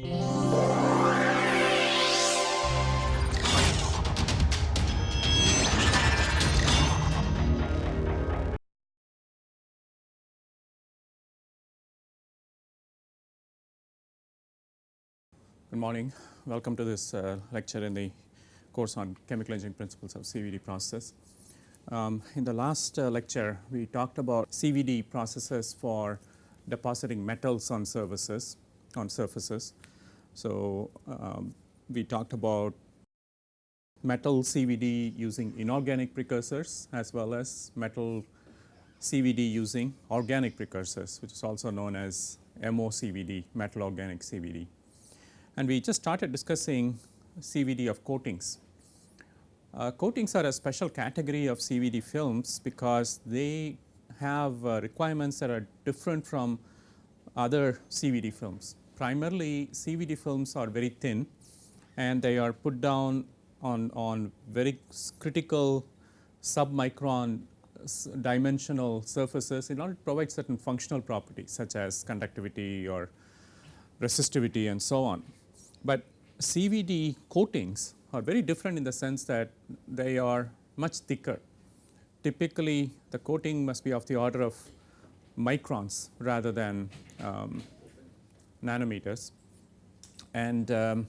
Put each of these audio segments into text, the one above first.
Good morning. Welcome to this uh, lecture in the course on chemical engineering principles of CVD process. Um, in the last uh, lecture, we talked about CVD processes for depositing metals on surfaces on surfaces. So, um, we talked about metal CVD using inorganic precursors as well as metal CVD using organic precursors which is also known as MOCVD metal organic CVD and we just started discussing CVD of coatings. Uh, coatings are a special category of CVD films because they have uh, requirements that are different from other CVD films. Primarily CVD films are very thin and they are put down on, on very critical submicron dimensional surfaces in order to provide certain functional properties such as conductivity or resistivity and so on. But CVD coatings are very different in the sense that they are much thicker. Typically, the coating must be of the order of microns rather than um, nanometers. And um,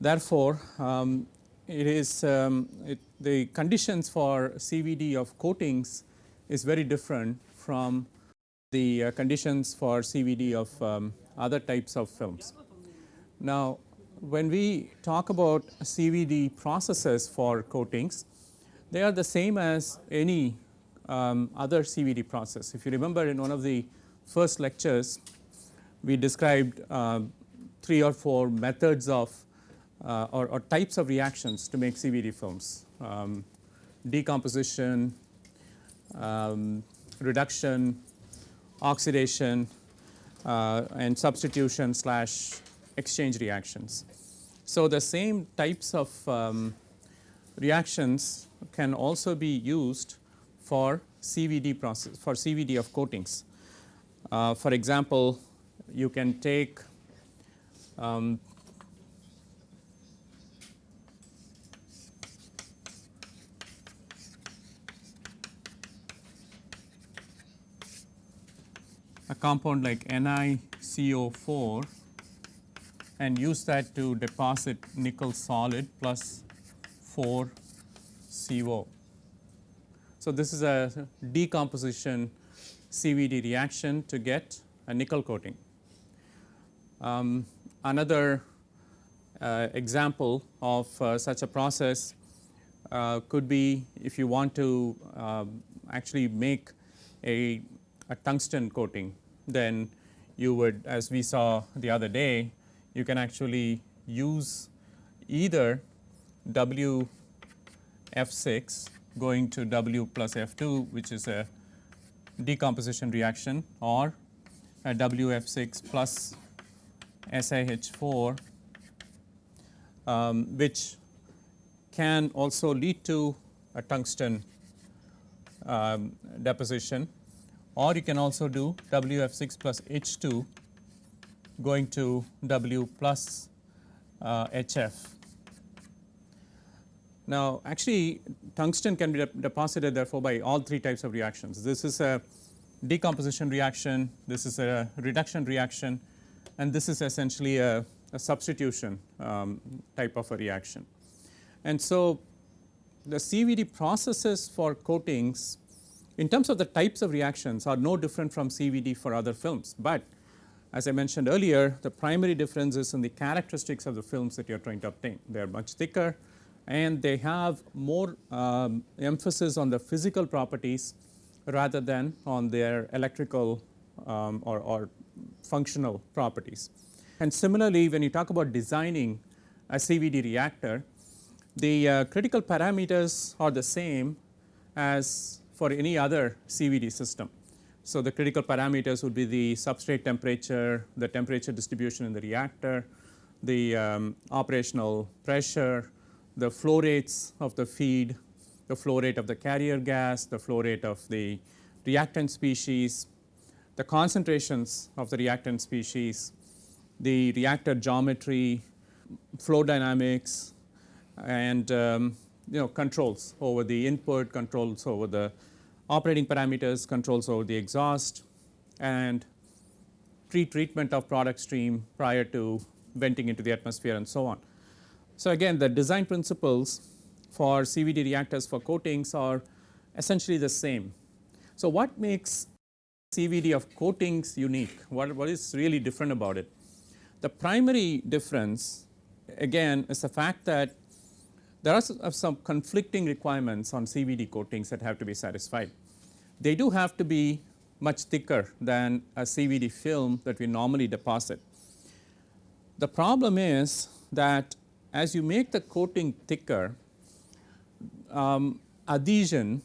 therefore, um, it is um, it, the conditions for CVD of coatings is very different from the uh, conditions for CVD of um, other types of films. Now, when we talk about CVD processes for coatings, they are the same as any um, other CVD process. If you remember in one of the first lectures, we described uh, three or four methods of uh, or, or, types of reactions to make CVD films, um, decomposition, um, reduction, oxidation uh, and substitution slash exchange reactions. So, the same types of um, reactions can also be used for CVD process for CVD of coatings. Uh, for example, you can take um, a compound like NiCO4 and use that to deposit nickel solid plus 4 CO. So, this is a decomposition CVD reaction to get a nickel coating. Um, another uh, example of uh, such a process uh, could be if you want to um, actually make a, a tungsten coating then you would as we saw the other day you can actually use either W F 6 going to W plus F 2 which is a decomposition reaction or a WF6 plus SiH 4 um, which can also lead to a tungsten um, deposition or you can also do W F 6 plus H 2 going to W plus uh, HF. Now, actually tungsten can be de deposited therefore by all three types of reactions. This is a decomposition reaction, this is a reduction reaction and this is essentially a, a substitution um, type of a reaction. And so, the CVD processes for coatings in terms of the types of reactions are no different from CVD for other films, but as I mentioned earlier, the primary difference is in the characteristics of the films that you are trying to obtain. They are much thicker and they have more um, emphasis on the physical properties rather than on their electrical um, or, or, functional properties. And similarly, when you talk about designing a CVD reactor, the uh, critical parameters are the same as for any other CVD system. So, the critical parameters would be the substrate temperature, the temperature distribution in the reactor, the um, operational pressure, the flow rates of the feed, the flow rate of the carrier gas, the flow rate of the reactant species, the concentrations of the reactant species, the reactor geometry, flow dynamics and um, you know controls over the input, controls over the operating parameters, controls over the exhaust and pre-treatment of product stream prior to venting into the atmosphere and so on. So, again the design principles for CVD reactors for coatings are essentially the same. So, what makes CVD of coatings unique? What, what is really different about it? The primary difference again is the fact that there are some conflicting requirements on CVD coatings that have to be satisfied. They do have to be much thicker than a CVD film that we normally deposit. The problem is that as you make the coating thicker, um, adhesion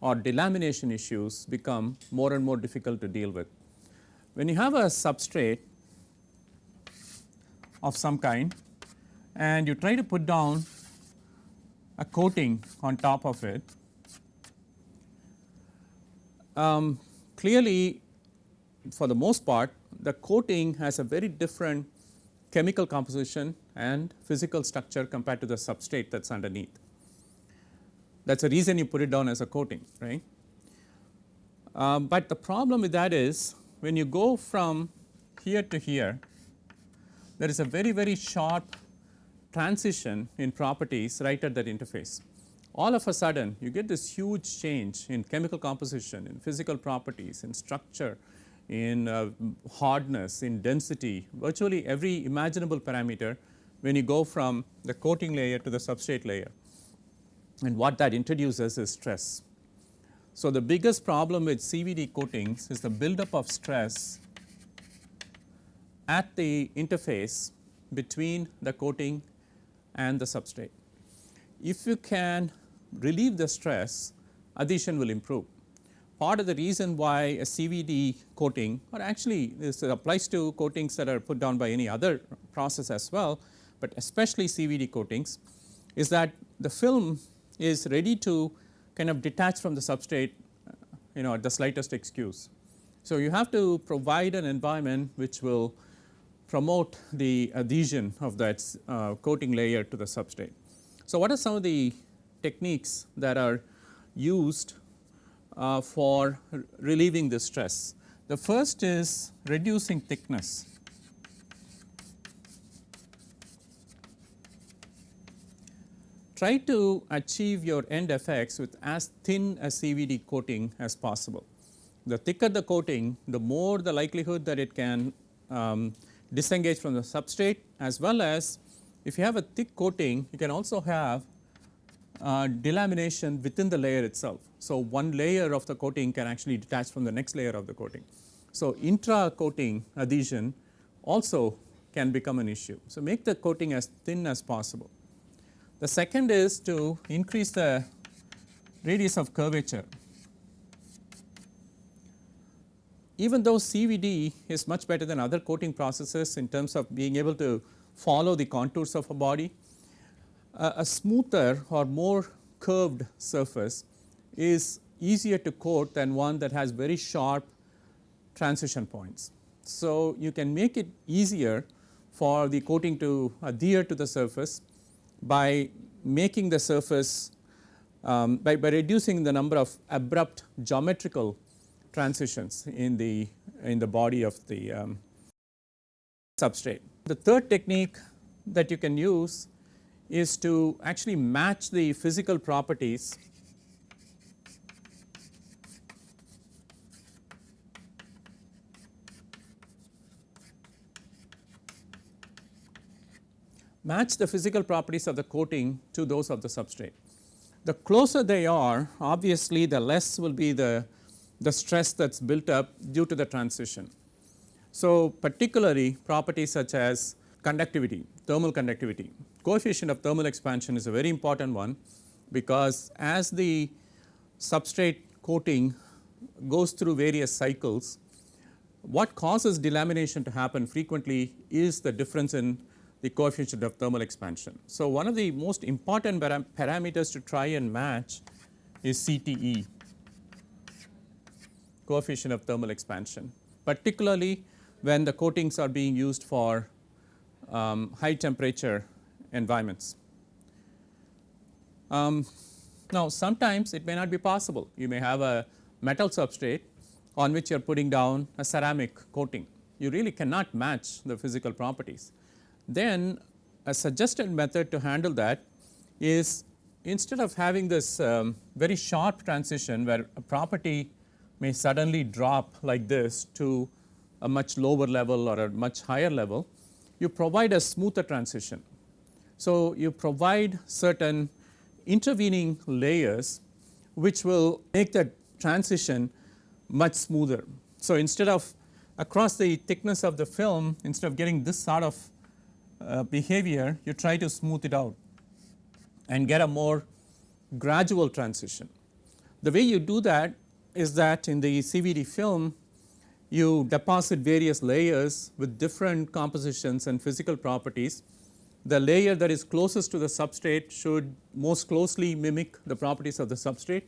or delamination issues become more and more difficult to deal with. When you have a substrate of some kind and you try to put down a coating on top of it, um, clearly for the most part the coating has a very different chemical composition and physical structure compared to the substrate that is underneath. That is the reason you put it down as a coating right. Um, but the problem with that is when you go from here to here there is a very very sharp transition in properties right at that interface. All of a sudden you get this huge change in chemical composition, in physical properties, in structure, in uh, hardness, in density, virtually every imaginable parameter when you go from the coating layer to the substrate layer. And what that introduces is stress. So, the biggest problem with CVD coatings is the buildup of stress at the interface between the coating and the substrate. If you can relieve the stress, adhesion will improve. Part of the reason why a CVD coating or actually this applies to coatings that are put down by any other process as well, but especially CVD coatings is that the film is ready to kind of detach from the substrate you know at the slightest excuse. So, you have to provide an environment which will promote the adhesion of that uh, coating layer to the substrate. So, what are some of the techniques that are used uh, for relieving the stress? The first is reducing thickness. Try to achieve your end effects with as thin a CVD coating as possible. The thicker the coating, the more the likelihood that it can um, disengage from the substrate as well as if you have a thick coating you can also have uh, delamination within the layer itself. So, one layer of the coating can actually detach from the next layer of the coating. So, intra coating adhesion also can become an issue. So, make the coating as thin as possible. The second is to increase the radius of curvature even though CVD is much better than other coating processes in terms of being able to follow the contours of a body, uh, a smoother or more curved surface is easier to coat than one that has very sharp transition points. So, you can make it easier for the coating to adhere to the surface by making the surface um, by, by reducing the number of abrupt geometrical transitions in the in the body of the um, substrate. The third technique that you can use is to actually match the physical properties match the physical properties of the coating to those of the substrate. The closer they are obviously the less will be the the stress that is built up due to the transition. So, particularly properties such as conductivity, thermal conductivity, coefficient of thermal expansion is a very important one because as the substrate coating goes through various cycles, what causes delamination to happen frequently is the difference in the coefficient of thermal expansion. So, one of the most important param parameters to try and match is CTE coefficient of thermal expansion. Particularly when the coatings are being used for um, high temperature environments. Um, now, sometimes it may not be possible. You may have a metal substrate on which you are putting down a ceramic coating. You really cannot match the physical properties. Then a suggested method to handle that is instead of having this um, very sharp transition where a property may suddenly drop like this to a much lower level or a much higher level, you provide a smoother transition. So, you provide certain intervening layers which will make that transition much smoother. So, instead of across the thickness of the film instead of getting this sort of uh, behavior you try to smooth it out and get a more gradual transition. The way you do that is that in the CVD film you deposit various layers with different compositions and physical properties. The layer that is closest to the substrate should most closely mimic the properties of the substrate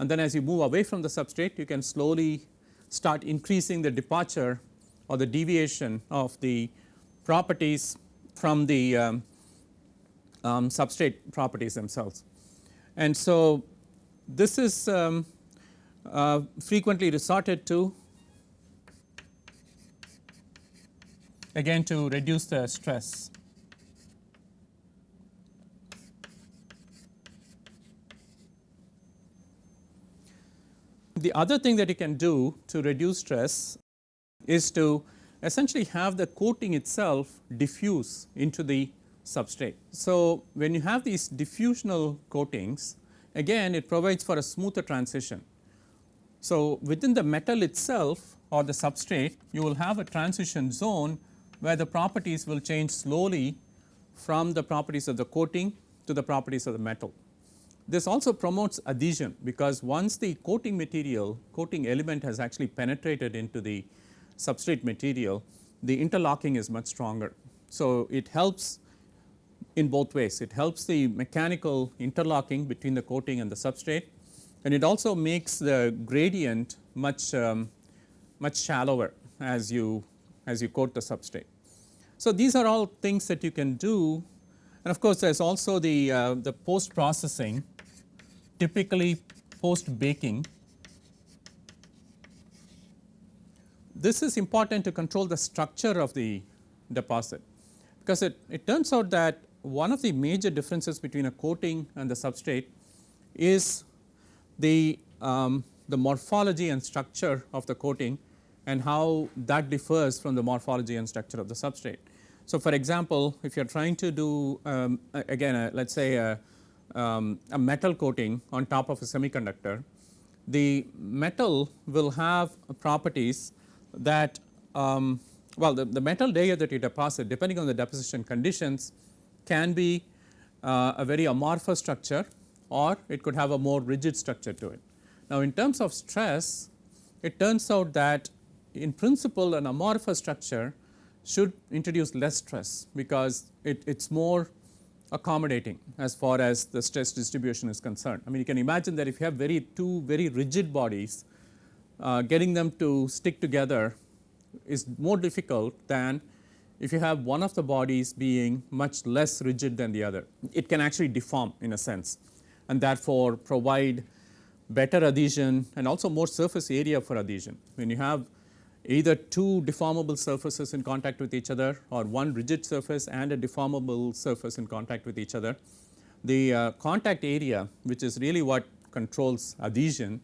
and then as you move away from the substrate you can slowly start increasing the departure or the deviation of the properties from the um, um, substrate properties themselves. And so, this is um, uh, frequently resorted to again to reduce the stress. The other thing that you can do to reduce stress is to essentially have the coating itself diffuse into the substrate. So, when you have these diffusional coatings again it provides for a smoother transition. So, within the metal itself or the substrate you will have a transition zone where the properties will change slowly from the properties of the coating to the properties of the metal. This also promotes adhesion because once the coating material coating element has actually penetrated into the substrate material the interlocking is much stronger. So, it helps in both ways it helps the mechanical interlocking between the coating and the substrate and it also makes the gradient much um, much shallower as you as you coat the substrate. So, these are all things that you can do and of course, there is also the, uh, the post processing typically post baking. This is important to control the structure of the deposit because it, it turns out that one of the major differences between a coating and the substrate is the, um, the morphology and structure of the coating and how that differs from the morphology and structure of the substrate. So, for example, if you are trying to do um, again let us say a, um, a metal coating on top of a semiconductor, the metal will have properties that um, well the, the metal layer that you deposit depending on the deposition conditions can be uh, a very amorphous structure or it could have a more rigid structure to it. Now, in terms of stress it turns out that in principle an amorphous structure should introduce less stress because it is more accommodating as far as the stress distribution is concerned. I mean you can imagine that if you have very two very rigid bodies uh, getting them to stick together is more difficult than if you have one of the bodies being much less rigid than the other. It can actually deform in a sense and therefore provide better adhesion and also more surface area for adhesion. When you have either two deformable surfaces in contact with each other or one rigid surface and a deformable surface in contact with each other, the uh, contact area which is really what controls adhesion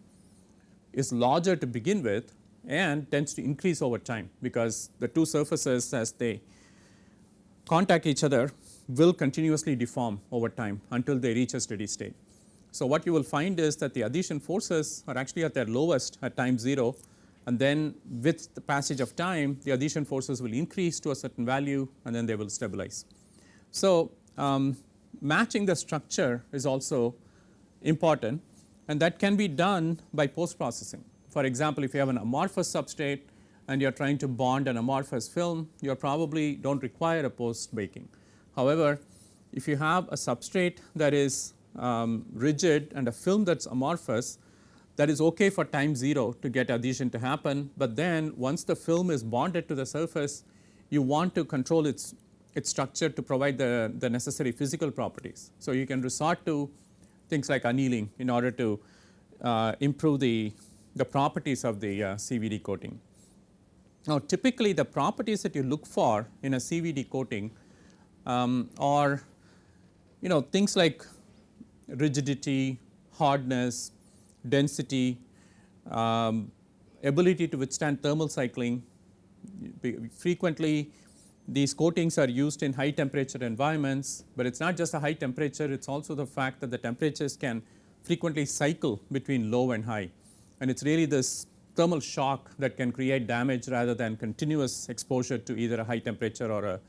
is larger to begin with and tends to increase over time because the two surfaces as they contact each other will continuously deform over time until they reach a steady state. So, what you will find is that the adhesion forces are actually at their lowest at time 0 and then with the passage of time the adhesion forces will increase to a certain value and then they will stabilize. So, um, matching the structure is also important and that can be done by post processing. For example, if you have an amorphous substrate and you are trying to bond an amorphous film, you probably do not require a post baking. However, if you have a substrate that is um, rigid and a film that is amorphous, that is okay for time 0 to get adhesion to happen, but then once the film is bonded to the surface you want to control its its structure to provide the, the necessary physical properties. So, you can resort to things like annealing in order to uh, improve the, the properties of the uh, CVD coating. Now, typically the properties that you look for in a CVD coating um, are you know things like rigidity, hardness, density, um, ability to withstand thermal cycling. Frequently these coatings are used in high temperature environments, but it is not just a high temperature, it is also the fact that the temperatures can frequently cycle between low and high. And it is really this thermal shock that can create damage rather than continuous exposure to either a high temperature or a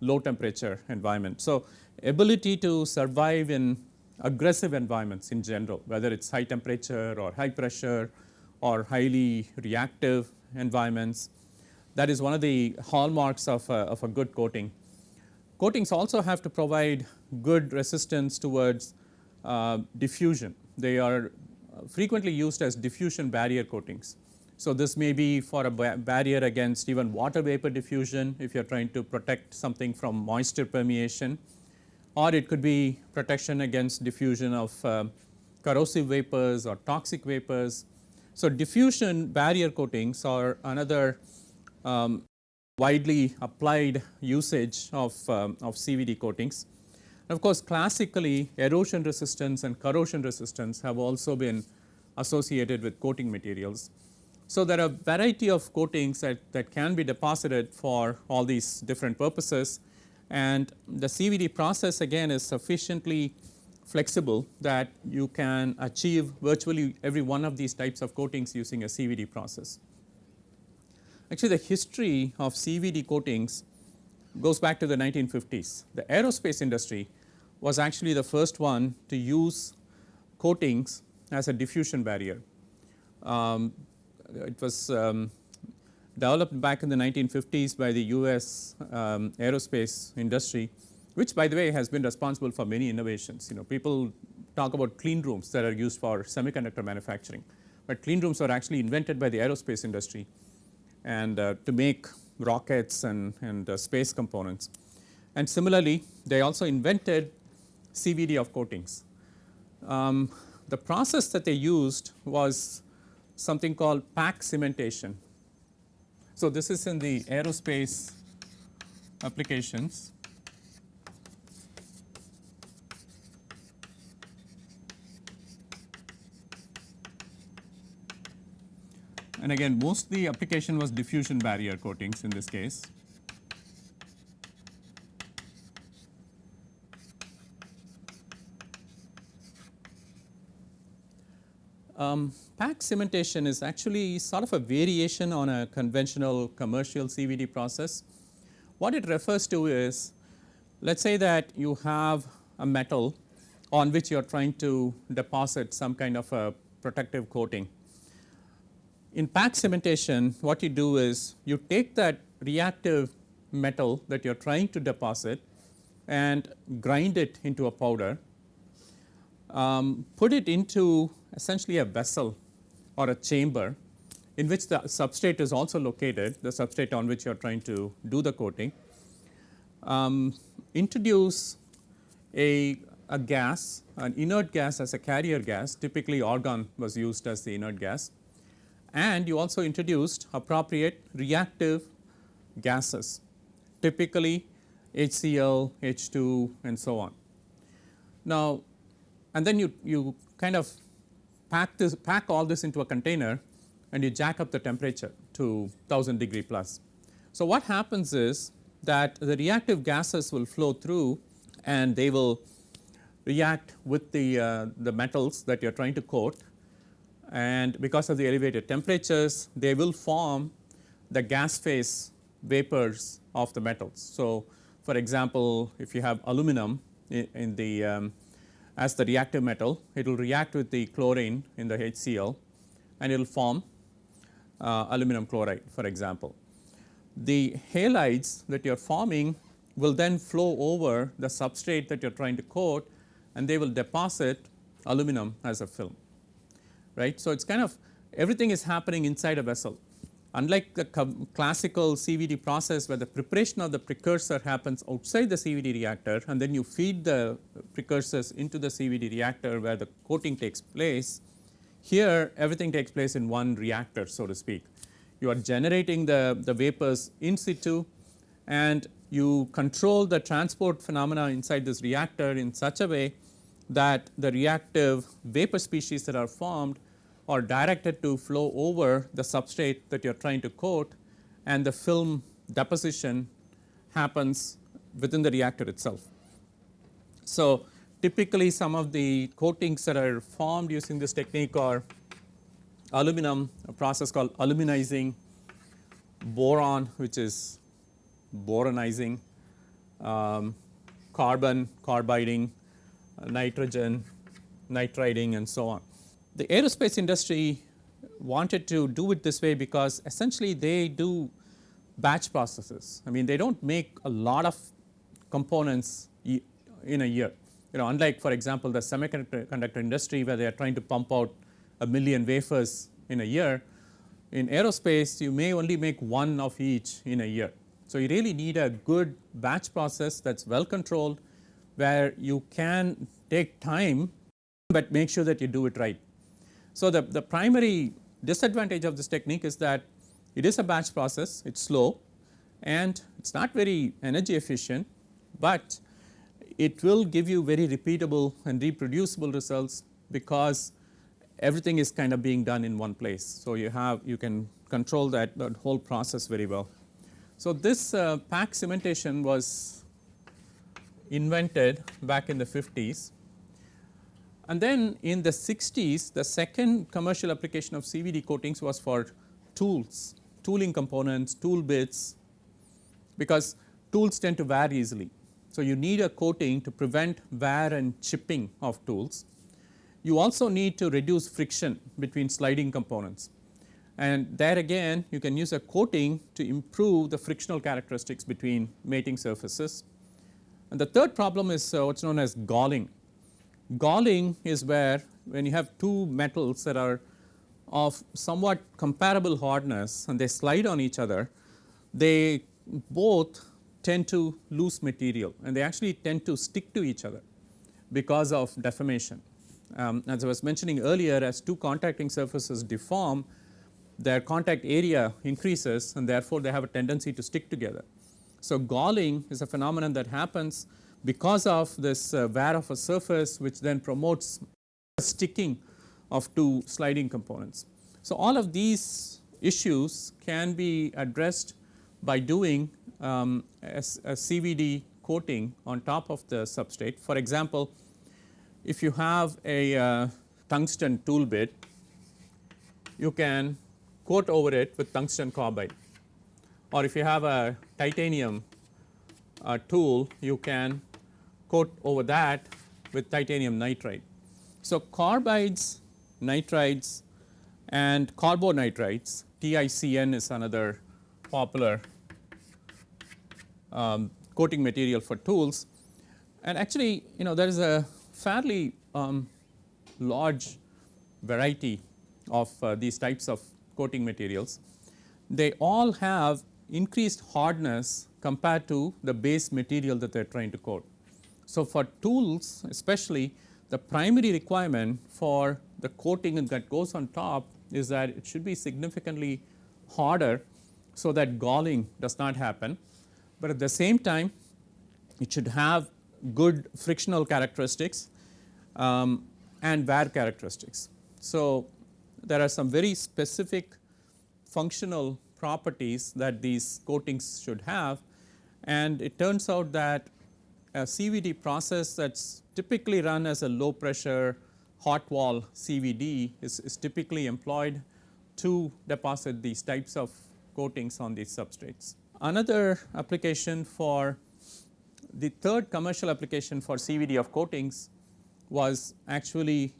low temperature environment. So, ability to survive in aggressive environments in general, whether it is high temperature or high pressure or highly reactive environments. That is one of the hallmarks of a, of a good coating. Coatings also have to provide good resistance towards uh, diffusion. They are frequently used as diffusion barrier coatings. So, this may be for a barrier against even water vapor diffusion if you are trying to protect something from moisture permeation or it could be protection against diffusion of uh, corrosive vapors or toxic vapors. So, diffusion barrier coatings are another um, widely applied usage of, um, of CVD coatings. Of course, classically erosion resistance and corrosion resistance have also been associated with coating materials. So, there are a variety of coatings that, that can be deposited for all these different purposes and the CVD process again is sufficiently flexible that you can achieve virtually every one of these types of coatings using a CVD process. Actually the history of CVD coatings goes back to the 1950s. The aerospace industry was actually the first one to use coatings as a diffusion barrier. Um, it was um, developed back in the 1950s by the US um, aerospace industry, which by the way has been responsible for many innovations. You know people talk about clean rooms that are used for semiconductor manufacturing, but clean rooms were actually invented by the aerospace industry and uh, to make rockets and, and uh, space components. And similarly, they also invented CVD of coatings. Um, the process that they used was something called pack cementation so, this is in the aerospace applications. And again most the application was diffusion barrier coatings in this case. Um, pack cementation is actually sort of a variation on a conventional commercial CVD process. What it refers to is let us say that you have a metal on which you are trying to deposit some kind of a protective coating. In pack cementation what you do is you take that reactive metal that you are trying to deposit and grind it into a powder, um, put it into essentially a vessel or a chamber in which the substrate is also located, the substrate on which you are trying to do the coating. Um, introduce a, a gas, an inert gas as a carrier gas, typically argon was used as the inert gas and you also introduced appropriate reactive gases, typically HCl, H2 and so on. Now, and then you, you kind of pack this pack all this into a container and you jack up the temperature to 1000 degree plus. So, what happens is that the reactive gases will flow through and they will react with the, uh, the metals that you are trying to coat and because of the elevated temperatures they will form the gas phase vapors of the metals. So, for example, if you have aluminum in, in the um, as the reactive metal, it will react with the chlorine in the HCl and it will form uh, aluminum chloride for example. The halides that you are forming will then flow over the substrate that you are trying to coat and they will deposit aluminum as a film right. So, it is kind of everything is happening inside a vessel. Unlike the classical CVD process where the preparation of the precursor happens outside the CVD reactor and then you feed the precursors into the CVD reactor where the coating takes place, here everything takes place in one reactor so to speak. You are generating the, the vapors in situ and you control the transport phenomena inside this reactor in such a way that the reactive vapor species that are formed are directed to flow over the substrate that you are trying to coat and the film deposition happens within the reactor itself. So, typically some of the coatings that are formed using this technique are aluminum, a process called aluminizing, boron which is boronizing, um, carbon, carbiding, uh, nitrogen, nitriding and so on. The aerospace industry wanted to do it this way because essentially they do batch processes. I mean they do not make a lot of components in a year. You know unlike for example, the semiconductor industry where they are trying to pump out a million wafers in a year. In aerospace you may only make one of each in a year. So, you really need a good batch process that is well controlled where you can take time, but make sure that you do it right. So, the, the primary disadvantage of this technique is that it is a batch process, it is slow and it is not very energy efficient, but it will give you very repeatable and reproducible results because everything is kind of being done in one place. So, you have you can control that, that whole process very well. So, this uh, pack cementation was invented back in the 50s and then in the 60s the second commercial application of CVD coatings was for tools, tooling components, tool bits because tools tend to wear easily. So, you need a coating to prevent wear and chipping of tools. You also need to reduce friction between sliding components and there again you can use a coating to improve the frictional characteristics between mating surfaces. And the third problem is uh, what is known as galling. Galling is where when you have two metals that are of somewhat comparable hardness and they slide on each other, they both tend to lose material and they actually tend to stick to each other because of deformation. Um, as I was mentioning earlier as two contacting surfaces deform, their contact area increases and therefore, they have a tendency to stick together. So, galling is a phenomenon that happens because of this uh, wear of a surface which then promotes sticking of two sliding components. So, all of these issues can be addressed by doing um, a, a, CVD coating on top of the substrate. For example, if you have a uh, tungsten tool bit, you can coat over it with tungsten carbide or if you have a titanium uh, tool you can coat over that with titanium nitride. So, carbides, nitrides and carbonitrides TICN is another popular um, coating material for tools and actually you know there is a fairly um, large variety of uh, these types of coating materials. They all have increased hardness compared to the base material that they are trying to coat. So, for tools especially the primary requirement for the coating that goes on top is that it should be significantly harder so that galling does not happen, but at the same time it should have good frictional characteristics um, and wear characteristics. So, there are some very specific functional properties that these coatings should have and it turns out that a CVD process that is typically run as a low pressure hot wall CVD is, is typically employed to deposit these types of coatings on these substrates. Another application for the third commercial application for CVD of coatings was actually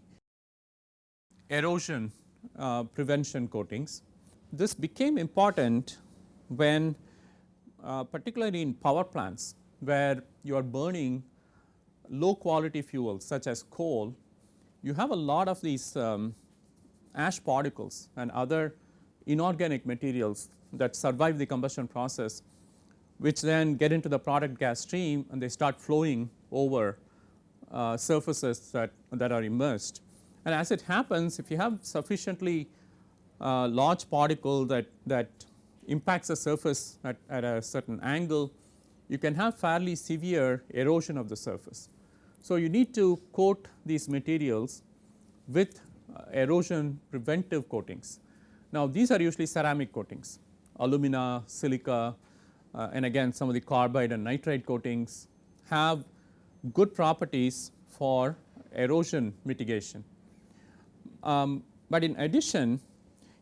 erosion uh, prevention coatings. This became important when uh, particularly in power plants where you are burning low quality fuels such as coal, you have a lot of these um, ash particles and other inorganic materials that survive the combustion process which then get into the product gas stream and they start flowing over uh, surfaces that, that are immersed. And as it happens if you have sufficiently uh, large particle that, that impacts the surface at, at a certain angle, you can have fairly severe erosion of the surface. So, you need to coat these materials with uh, erosion preventive coatings. Now, these are usually ceramic coatings, alumina, silica uh, and again some of the carbide and nitride coatings have good properties for erosion mitigation. Um, but in addition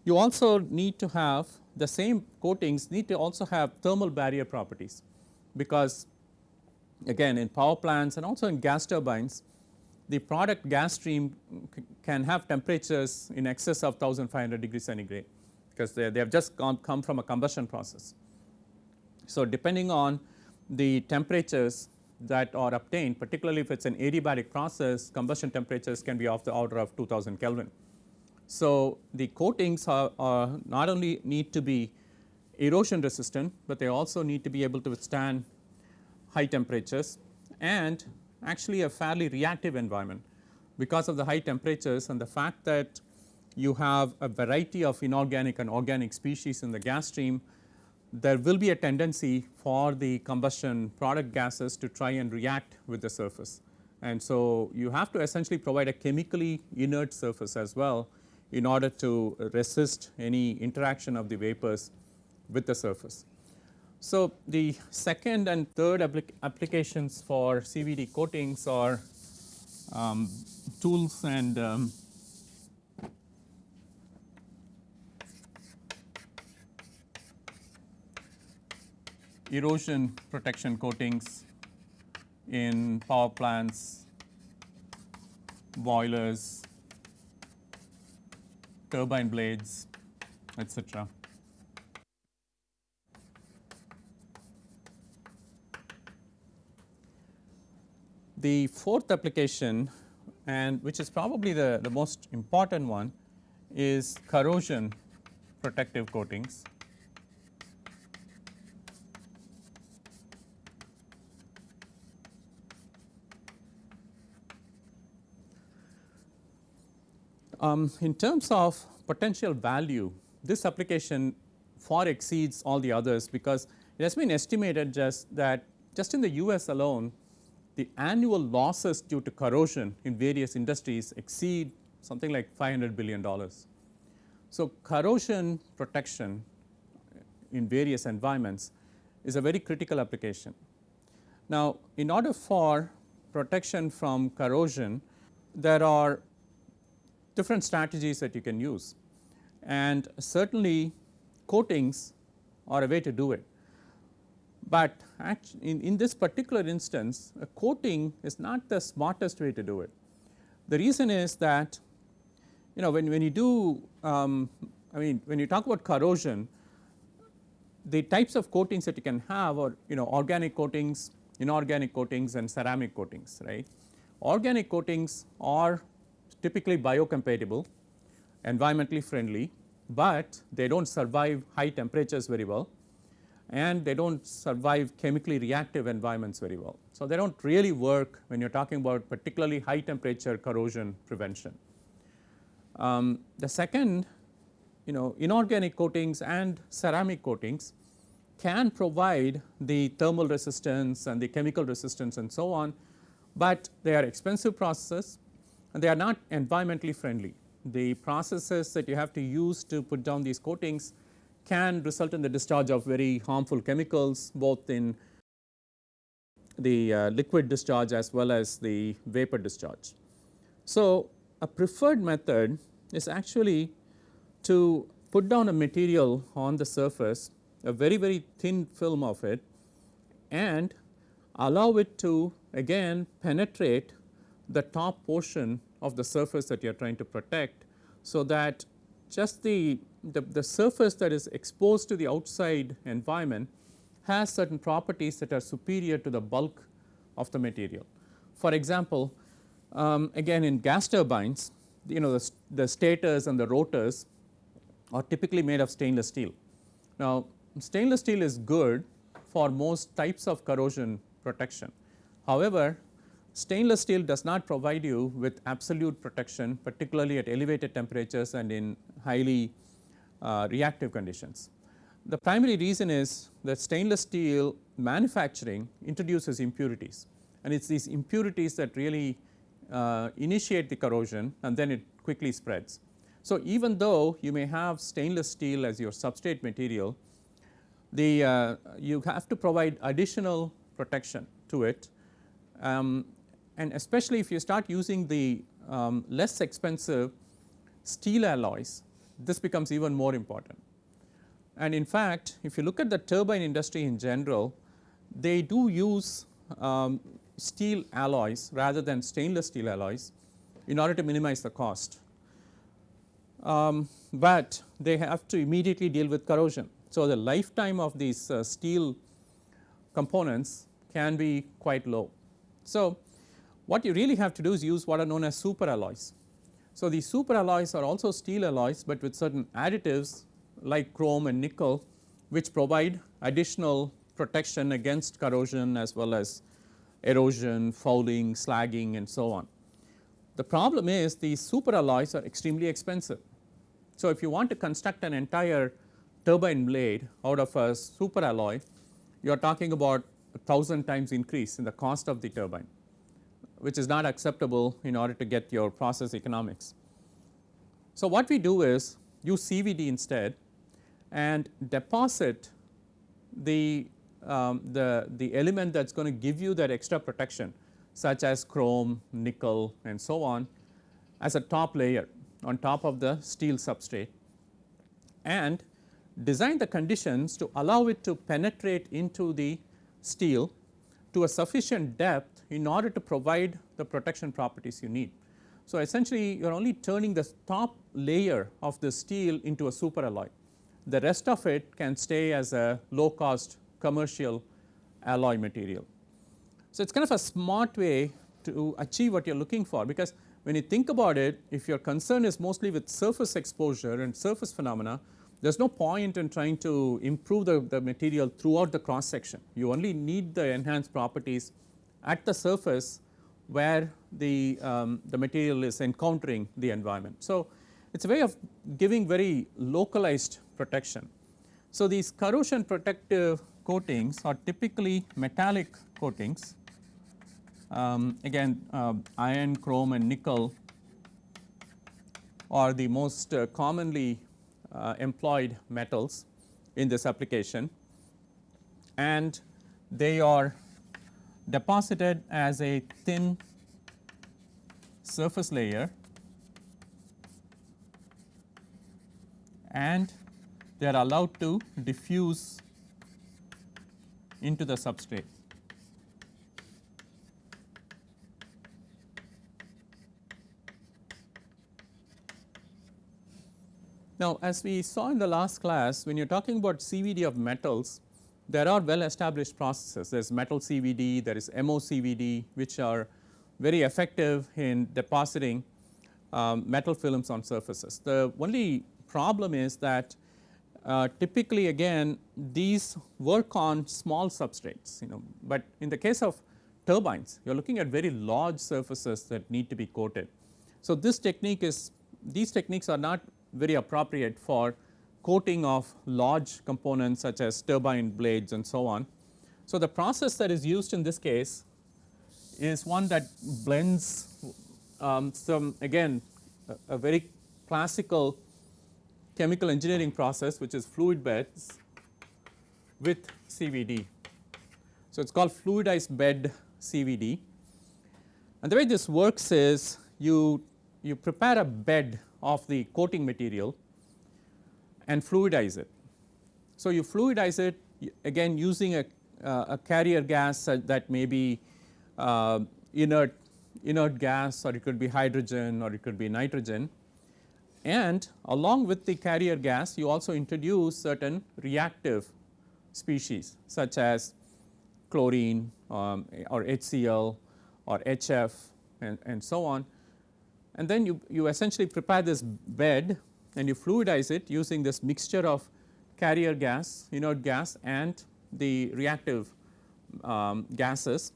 you also need to have the same coatings need to also have thermal barrier properties because again in power plants and also in gas turbines the product gas stream can have temperatures in excess of 1500 degrees centigrade because they, they have just come, come from a combustion process. So, depending on the temperatures that are obtained particularly if it is an adiabatic process combustion temperatures can be of the order of 2000 Kelvin. So, the coatings are, are not only need to be erosion resistant, but they also need to be able to withstand high temperatures and actually a fairly reactive environment because of the high temperatures and the fact that you have a variety of inorganic and organic species in the gas stream there will be a tendency for the combustion product gases to try and react with the surface. And so, you have to essentially provide a chemically inert surface as well in order to resist any interaction of the vapors with the surface. So, the second and third applic applications for CVD coatings are um, tools and um, erosion protection coatings in power plants, boilers, turbine blades, etc. The fourth application and which is probably the, the most important one is corrosion protective coatings. Um, in terms of potential value, this application far exceeds all the others because it has been estimated just that just in the US alone the annual losses due to corrosion in various industries exceed something like 500 billion dollars. So, corrosion protection in various environments is a very critical application. Now, in order for protection from corrosion there are different strategies that you can use and certainly coatings are a way to do it. But in, in this particular instance a coating is not the smartest way to do it. The reason is that you know when, when you do um, I mean when you talk about corrosion the types of coatings that you can have are you know organic coatings, inorganic coatings and ceramic coatings right. Organic coatings are typically biocompatible, environmentally friendly, but they do not survive high temperatures very well and they do not survive chemically reactive environments very well. So, they do not really work when you are talking about particularly high temperature corrosion prevention. Um, the second you know inorganic coatings and ceramic coatings can provide the thermal resistance and the chemical resistance and so on, but they are expensive processes and they are not environmentally friendly. The processes that you have to use to put down these coatings can result in the discharge of very harmful chemicals both in the uh, liquid discharge as well as the vapor discharge. So, a preferred method is actually to put down a material on the surface a very very thin film of it and allow it to again penetrate the top portion of the surface that you are trying to protect. So, that just the, the, the, surface that is exposed to the outside environment has certain properties that are superior to the bulk of the material. For example, um, again in gas turbines you know the, the stators and the rotors are typically made of stainless steel. Now stainless steel is good for most types of corrosion protection. However, stainless steel does not provide you with absolute protection particularly at elevated temperatures and in highly reactive conditions. The primary reason is that stainless steel manufacturing introduces impurities and it is these impurities that really uh, initiate the corrosion and then it quickly spreads. So, even though you may have stainless steel as your substrate material, the uh, you have to provide additional protection to it um, and especially if you start using the um, less expensive steel alloys this becomes even more important. And in fact, if you look at the turbine industry in general, they do use um, steel alloys rather than stainless steel alloys in order to minimize the cost. Um, but they have to immediately deal with corrosion. So, the lifetime of these uh, steel components can be quite low. So, what you really have to do is use what are known as super alloys. So, these super alloys are also steel alloys, but with certain additives like chrome and nickel which provide additional protection against corrosion as well as erosion, fouling, slagging and so on. The problem is these super alloys are extremely expensive. So, if you want to construct an entire turbine blade out of a super alloy, you are talking about a thousand times increase in the cost of the turbine which is not acceptable in order to get your process economics. So, what we do is use CVD instead and deposit the, um, the, the element that is going to give you that extra protection such as chrome, nickel and so on as a top layer on top of the steel substrate and design the conditions to allow it to penetrate into the steel to a sufficient depth in order to provide the protection properties you need. So, essentially you are only turning the top layer of the steel into a super alloy. The rest of it can stay as a low cost commercial alloy material. So, it is kind of a smart way to achieve what you are looking for because when you think about it if your concern is mostly with surface exposure and surface phenomena there is no point in trying to improve the, the material throughout the cross section. You only need the enhanced properties at the surface where the, um, the material is encountering the environment. So, it is a way of giving very localized protection. So, these corrosion protective coatings are typically metallic coatings um, again uh, iron, chrome and nickel are the most uh, commonly uh, employed metals in this application and they are deposited as a thin surface layer and they are allowed to diffuse into the substrate. Now, as we saw in the last class when you are talking about CVD of metals there are well established processes there is metal CVD, there is MOCVD which are very effective in depositing um, metal films on surfaces. The only problem is that uh, typically again these work on small substrates you know, but in the case of turbines you are looking at very large surfaces that need to be coated. So, this technique is these techniques are not very appropriate for coating of large components such as turbine blades and so on. So, the process that is used in this case is one that blends um, some again a, a, very classical chemical engineering process which is fluid beds with CVD. So, it is called fluidized bed CVD and the way this works is you, you prepare a bed of the coating material and fluidize it. So, you fluidize it again using a, uh, a carrier gas that may be uh, inert, inert gas or it could be hydrogen or it could be nitrogen and along with the carrier gas you also introduce certain reactive species such as chlorine um, or HCl or HF and, and so on and then you, you essentially prepare this bed and you fluidize it using this mixture of carrier gas, inert gas and the reactive um, gases.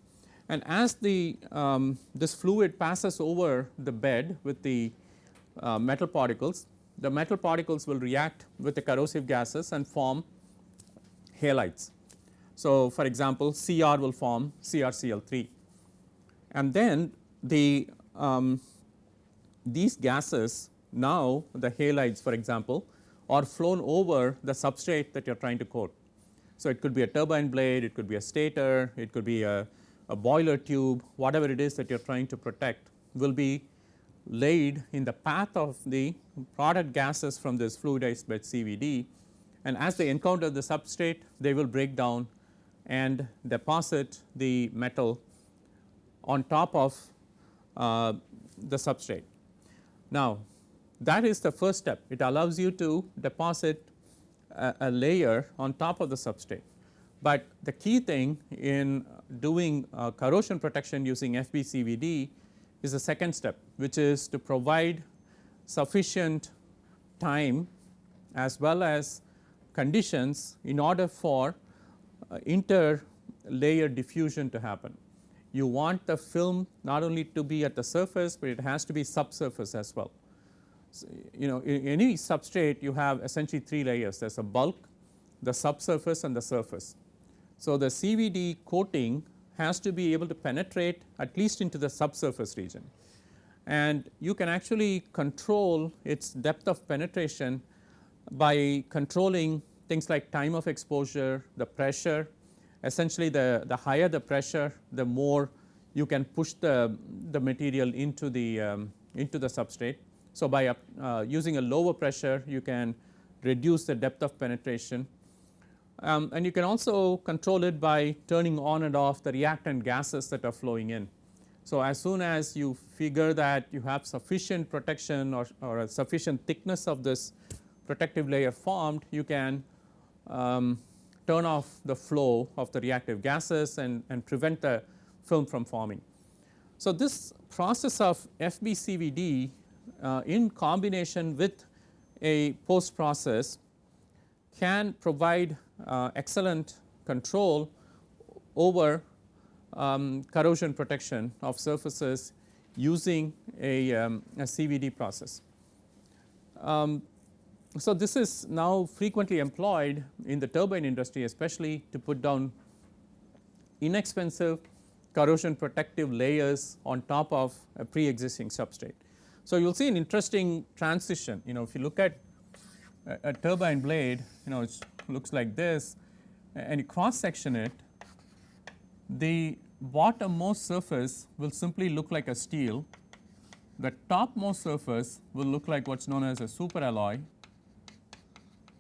And as the um, this fluid passes over the bed with the uh, metal particles, the metal particles will react with the corrosive gases and form halides. So, for example, Cr will form CrCl3 and then the um, these gases now the halides for example are flown over the substrate that you are trying to coat. So, it could be a turbine blade, it could be a stator, it could be a, a boiler tube whatever it is that you are trying to protect will be laid in the path of the product gases from this fluidized bed CVD and as they encounter the substrate they will break down and deposit the metal on top of uh, the substrate. Now, that is the first step it allows you to deposit a, a layer on top of the substrate, but the key thing in doing uh, corrosion protection using FBCVD is the second step which is to provide sufficient time as well as conditions in order for uh, interlayer diffusion to happen. You want the film not only to be at the surface, but it has to be subsurface as well. You know in any substrate you have essentially three layers there is a bulk, the subsurface and the surface. So, the CVD coating has to be able to penetrate at least into the subsurface region and you can actually control its depth of penetration by controlling things like time of exposure, the pressure essentially the, the higher the pressure the more you can push the, the material into the, um, into the substrate. So, by uh, using a lower pressure you can reduce the depth of penetration um, and you can also control it by turning on and off the reactant gases that are flowing in. So, as soon as you figure that you have sufficient protection or, or a sufficient thickness of this protective layer formed, you can um, turn off the flow of the reactive gases and, and prevent the film from forming. So, this process of FBCVD uh, in combination with a post process can provide uh, excellent control over um, corrosion protection of surfaces using a, um, a CVD process. Um, so, this is now frequently employed in the turbine industry especially to put down inexpensive corrosion protective layers on top of a pre-existing substrate. So, you will see an interesting transition. You know if you look at a, a turbine blade you know it looks like this and you cross section it the bottommost surface will simply look like a steel, the topmost surface will look like what is known as a super alloy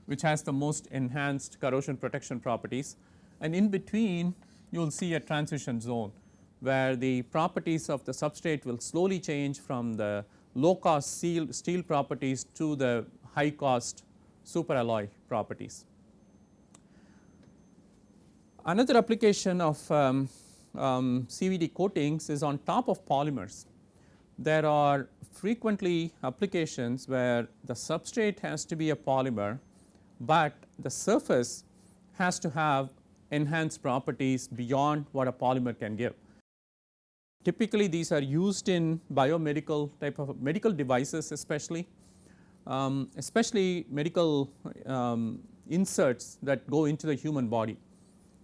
which has the most enhanced corrosion protection properties. And in between you will see a transition zone where the properties of the substrate will slowly change from the low cost steel, steel properties to the high cost super alloy properties. Another application of um, um, CVD coatings is on top of polymers. There are frequently applications where the substrate has to be a polymer, but the surface has to have enhanced properties beyond what a polymer can give. Typically these are used in biomedical type of medical devices especially, um, especially medical um, inserts that go into the human body.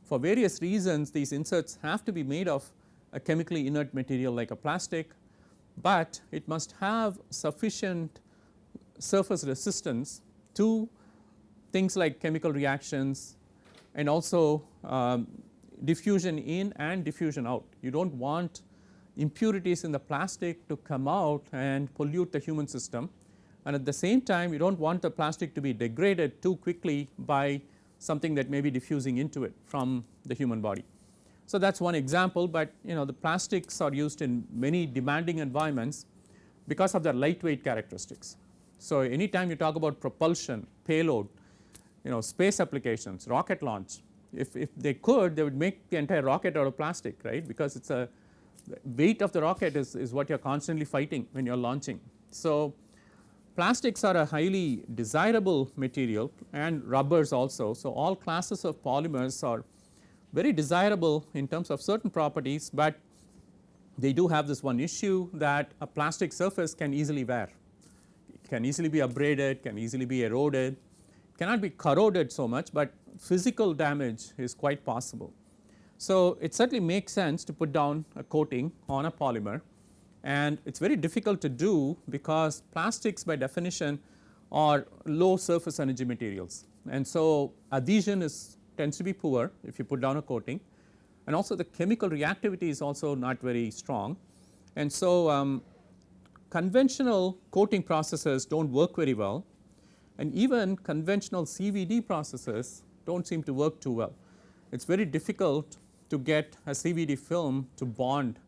For various reasons these inserts have to be made of a chemically inert material like a plastic, but it must have sufficient surface resistance to things like chemical reactions and also um, diffusion in and diffusion out. You do not want impurities in the plastic to come out and pollute the human system and at the same time you do not want the plastic to be degraded too quickly by something that may be diffusing into it from the human body. So, that is one example, but you know the plastics are used in many demanding environments because of their lightweight characteristics. So, anytime you talk about propulsion, payload, you know space applications, rocket launch, if, if they could they would make the entire rocket out of plastic right because it is a weight of the rocket is, is what you are constantly fighting when you are launching. So, plastics are a highly desirable material and rubbers also. So, all classes of polymers are very desirable in terms of certain properties, but they do have this one issue that a plastic surface can easily wear. It can easily be abraded, can easily be eroded, cannot be corroded so much, but physical damage is quite possible. So, it certainly makes sense to put down a coating on a polymer and it is very difficult to do because plastics by definition are low surface energy materials and so adhesion is tends to be poor if you put down a coating and also the chemical reactivity is also not very strong. And so, um, conventional coating processes do not work very well and even conventional CVD processes do not seem to work too well. It is very difficult to get a CVD film to bond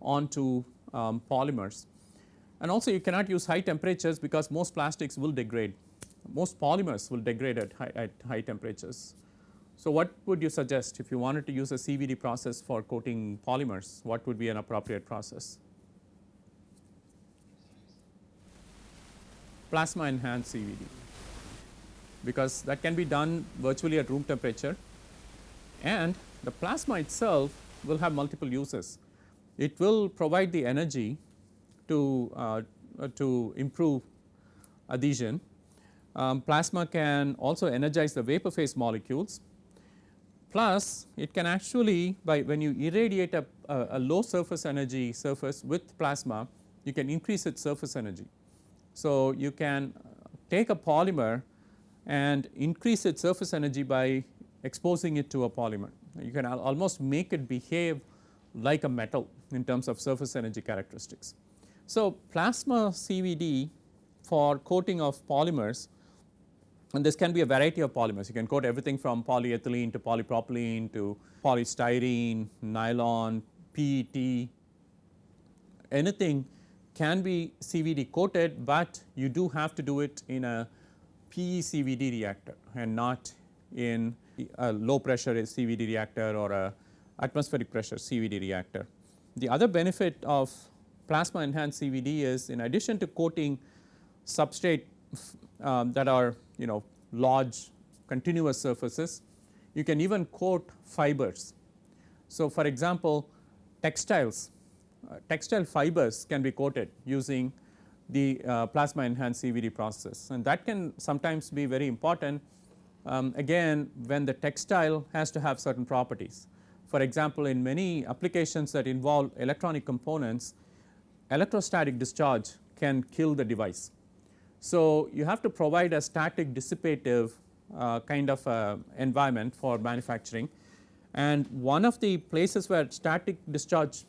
onto um, polymers. And also you cannot use high temperatures because most plastics will degrade, most polymers will degrade at high, at high temperatures. So, what would you suggest if you wanted to use a CVD process for coating polymers, what would be an appropriate process? Plasma enhanced CVD because that can be done virtually at room temperature and the plasma itself will have multiple uses. It will provide the energy to, uh, to improve adhesion. Um, plasma can also energize the vapor phase molecules plus it can actually by when you irradiate a, a, a low surface energy surface with plasma you can increase its surface energy. So, you can take a polymer and increase its surface energy by exposing it to a polymer. You can al almost make it behave like a metal in terms of surface energy characteristics. So, plasma CVD for coating of polymers and this can be a variety of polymers. You can coat everything from polyethylene to polypropylene to polystyrene, nylon, PET, anything can be CVD coated, but you do have to do it in a PECVD reactor and not in a low pressure CVD reactor or a atmospheric pressure CVD reactor. The other benefit of plasma enhanced CVD is in addition to coating substrate um, that are you know large continuous surfaces, you can even coat fibers. So, for example, textiles, uh, textile fibers can be coated using the uh, plasma enhanced CVD process and that can sometimes be very important um, again when the textile has to have certain properties. For example, in many applications that involve electronic components, electrostatic discharge can kill the device. So, you have to provide a static dissipative uh, kind of uh, environment for manufacturing and one of the places where static discharge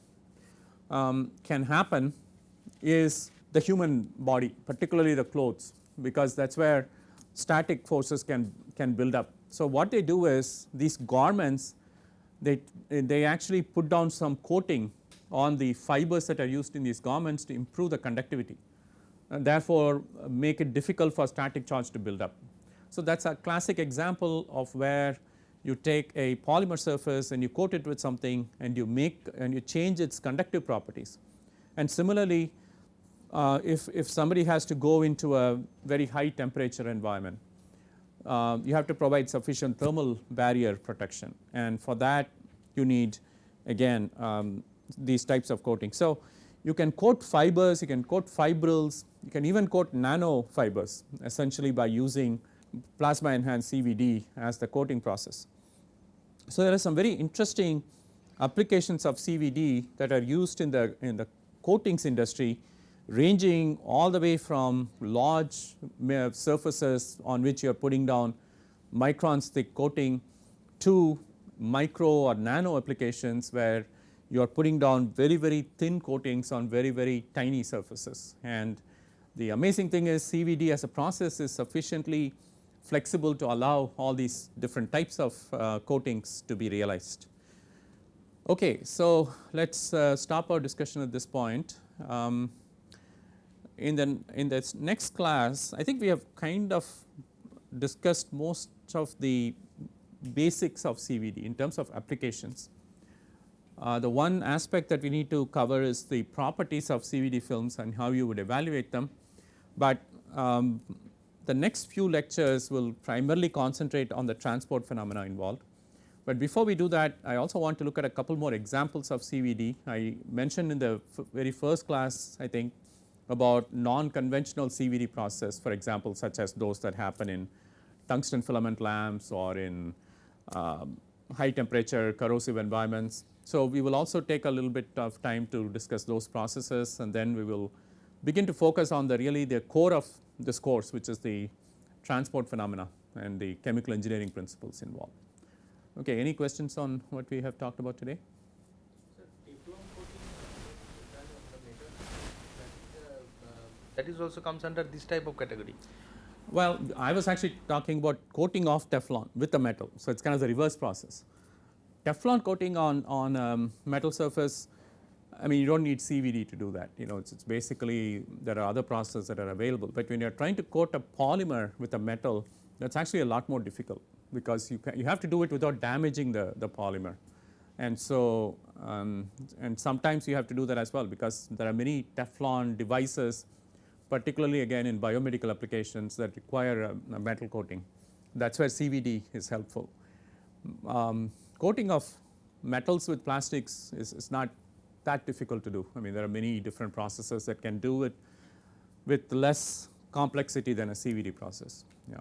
um, can happen is the human body particularly the clothes because that is where static forces can, can build up. So, what they do is these garments they, they actually put down some coating on the fibers that are used in these garments to improve the conductivity and therefore, uh, make it difficult for static charge to build up. So, that is a classic example of where you take a polymer surface and you coat it with something and you make and you change its conductive properties. And similarly, uh, if, if somebody has to go into a very high temperature environment, uh, you have to provide sufficient thermal barrier protection and for that you need again um, these types of coating. So, you can coat fibers, you can coat fibrils, you can even coat nano fibers essentially by using plasma enhanced CVD as the coating process. So, there are some very interesting applications of CVD that are used in the in the coatings industry ranging all the way from large surfaces on which you are putting down microns thick coating to micro or nano applications where you are putting down very very thin coatings on very very tiny surfaces. And the amazing thing is CVD as a process is sufficiently flexible to allow all these different types of uh, coatings to be realized. Okay, so let us uh, stop our discussion at this point. Um, in the in this next class I think we have kind of discussed most of the basics of CVD in terms of applications. Uh, the one aspect that we need to cover is the properties of CVD films and how you would evaluate them, but um, the next few lectures will primarily concentrate on the transport phenomena involved. But before we do that I also want to look at a couple more examples of CVD. I mentioned in the very first class I think about non-conventional CVD process for example such as those that happen in tungsten filament lamps or in um, high temperature corrosive environments. So, we will also take a little bit of time to discuss those processes and then we will begin to focus on the really the core of this course which is the transport phenomena and the chemical engineering principles involved. Okay, any questions on what we have talked about today? That is also comes under this type of category. Well, I was actually talking about coating of Teflon with a metal. So, it is kind of the reverse process. Teflon coating on, on um, metal surface, I mean you do not need CVD to do that, you know it is basically there are other processes that are available, but when you are trying to coat a polymer with a metal that is actually a lot more difficult because you, can, you have to do it without damaging the, the polymer. And so, um, and sometimes you have to do that as well because there are many Teflon devices particularly again in biomedical applications that require a, a metal coating. That is where CVD is helpful. Um, coating of metals with plastics is, is not that difficult to do. I mean there are many different processes that can do it with less complexity than a CVD process. Yeah.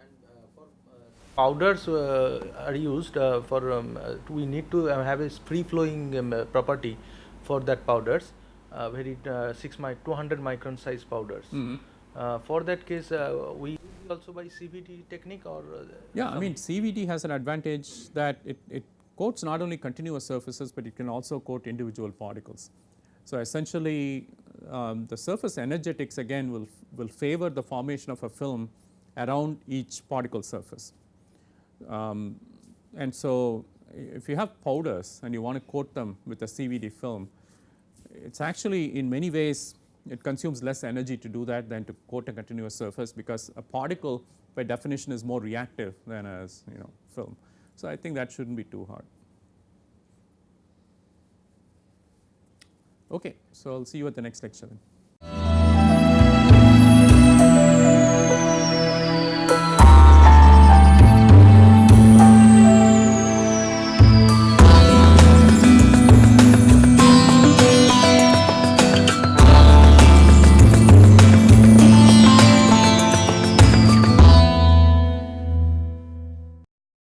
And uh, for uh, powders uh, are used uh, for um, we need to have a free flowing um, property for that powders uh, very 6 my 200 micron size powders. Mm -hmm. for that case we also by CVD technique or yeah I mean CVD has an advantage that it, it coats not only continuous surfaces, but it can also coat individual particles. So, essentially um, the surface energetics again will, will favor the formation of a film around each particle surface. Um, and so, if you have powders and you want to coat them with a CVD film, it is actually in many ways it consumes less energy to do that than to coat a continuous surface because a particle by definition is more reactive than as you know film. So, I think that should not be too hard. Okay, so I will see you at the next lecture then.